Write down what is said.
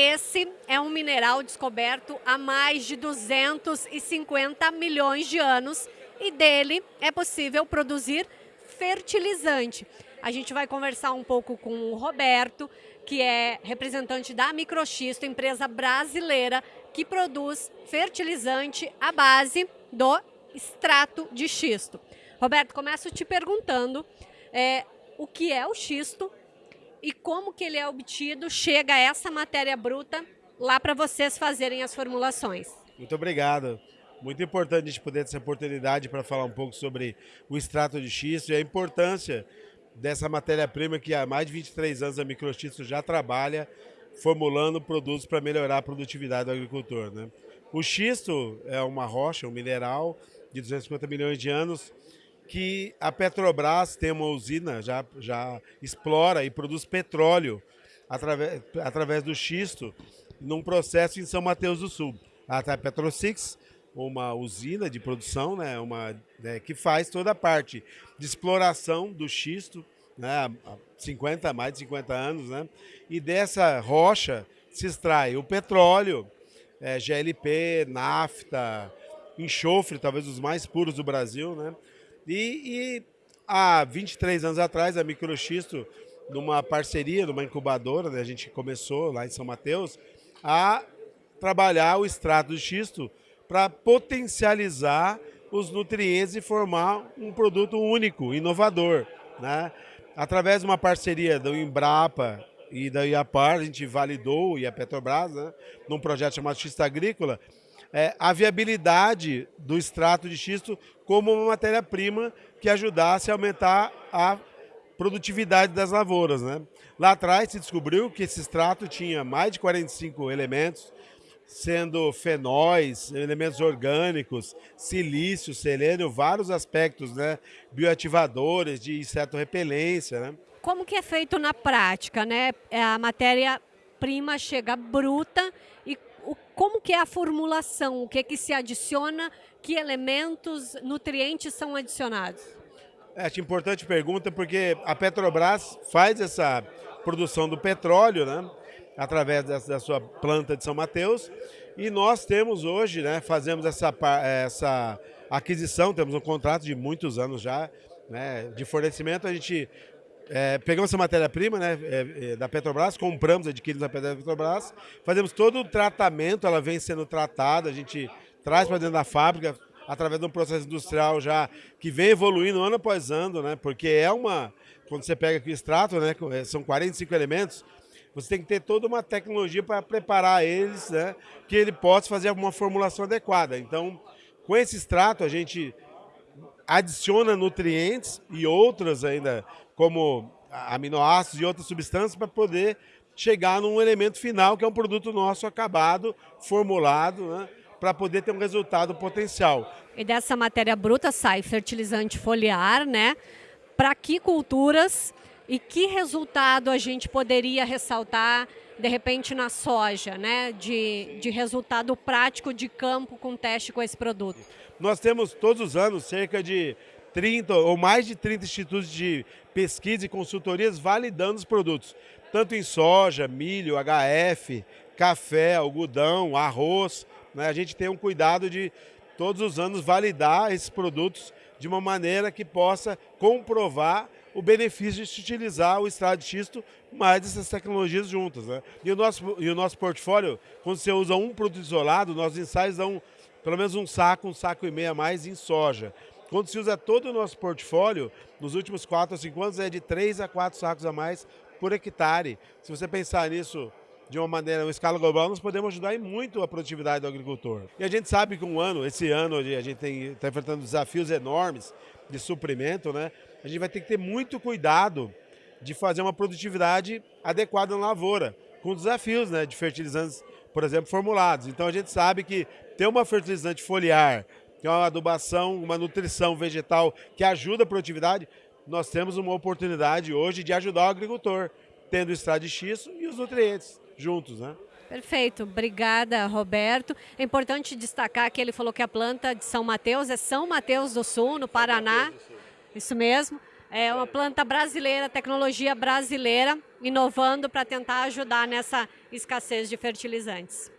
Esse é um mineral descoberto há mais de 250 milhões de anos e dele é possível produzir fertilizante. A gente vai conversar um pouco com o Roberto, que é representante da Microxisto, empresa brasileira que produz fertilizante à base do extrato de xisto. Roberto, começo te perguntando é, o que é o xisto e como que ele é obtido, chega essa matéria bruta lá para vocês fazerem as formulações. Muito obrigado. Muito importante a gente poder ter essa oportunidade para falar um pouco sobre o extrato de xisto e a importância dessa matéria-prima que há mais de 23 anos a Microxisto já trabalha formulando produtos para melhorar a produtividade do agricultor. Né? O xisto é uma rocha, um mineral de 250 milhões de anos que a Petrobras tem uma usina, já, já explora e produz petróleo através, através do xisto num processo em São Mateus do Sul. A Petrosix, uma usina de produção, né, uma, né, que faz toda a parte de exploração do xisto, né, há 50, mais de 50 anos, né, e dessa rocha se extrai o petróleo, é, GLP, nafta, enxofre, talvez os mais puros do Brasil, né, e, e há 23 anos atrás, a Microxisto, numa parceria, numa incubadora, né, a gente começou lá em São Mateus, a trabalhar o extrato de xisto para potencializar os nutrientes e formar um produto único, inovador. Né? Através de uma parceria do Embrapa e da IAPAR, a gente validou, e a Petrobras, né, num projeto chamado Xisto Agrícola, é, a viabilidade do extrato de xisto como uma matéria-prima que ajudasse a aumentar a produtividade das lavouras. Né? Lá atrás se descobriu que esse extrato tinha mais de 45 elementos, sendo fenóis, elementos orgânicos, silício, selênio, vários aspectos, né? bioativadores, de inseto-repelência. Né? Como que é feito na prática? Né? É, a matéria-prima chega bruta e como que é a formulação? O que, que se adiciona? Que elementos, nutrientes são adicionados? É, acho importante pergunta porque a Petrobras faz essa produção do petróleo, né? através da sua planta de São Mateus. E nós temos hoje, né, fazemos essa, essa aquisição, temos um contrato de muitos anos já, né, de fornecimento. A gente é, pegamos essa matéria-prima né, é, é, da Petrobras, compramos, adquirimos a Petrobras, fazemos todo o tratamento, ela vem sendo tratada, a gente traz para dentro da fábrica, através de um processo industrial já que vem evoluindo ano após ano, né, porque é uma, quando você pega aqui o extrato, né, é, são 45 elementos, você tem que ter toda uma tecnologia para preparar eles, né, que ele possa fazer uma formulação adequada. Então, com esse extrato, a gente adiciona nutrientes e outras ainda, como aminoácidos e outras substâncias, para poder chegar num elemento final, que é um produto nosso acabado, formulado, né, para poder ter um resultado potencial. E dessa matéria bruta sai fertilizante foliar, né? Para que culturas e que resultado a gente poderia ressaltar, de repente, na soja, né? De, de resultado prático de campo com teste com esse produto? Nós temos todos os anos cerca de 30 ou mais de 30 institutos de pesquisa e consultorias validando os produtos, tanto em soja, milho, HF, café, algodão, arroz. Né? A gente tem um cuidado de todos os anos validar esses produtos de uma maneira que possa comprovar o benefício de se utilizar o extrato de xisto mais essas tecnologias juntas. Né? E, o nosso, e o nosso portfólio, quando você usa um produto isolado, nossos ensaios dão pelo menos um saco, um saco e meio a mais em soja. Quando se usa todo o nosso portfólio, nos últimos 4 ou 5 anos, é de 3 a 4 sacos a mais por hectare. Se você pensar nisso de uma maneira, uma escala global, nós podemos ajudar em muito a produtividade do agricultor. E a gente sabe que um ano, esse ano, a gente está enfrentando desafios enormes de suprimento, né? a gente vai ter que ter muito cuidado de fazer uma produtividade adequada na lavoura, com desafios né, de fertilizantes, por exemplo, formulados. Então a gente sabe que ter uma fertilizante foliar, ter uma adubação, uma nutrição vegetal que ajuda a produtividade, nós temos uma oportunidade hoje de ajudar o agricultor, tendo o xisto e os nutrientes juntos, né? Perfeito, obrigada Roberto. É importante destacar que ele falou que a planta de São Mateus é São Mateus do Sul, no Paraná. Isso mesmo. É uma planta brasileira, tecnologia brasileira, inovando para tentar ajudar nessa escassez de fertilizantes.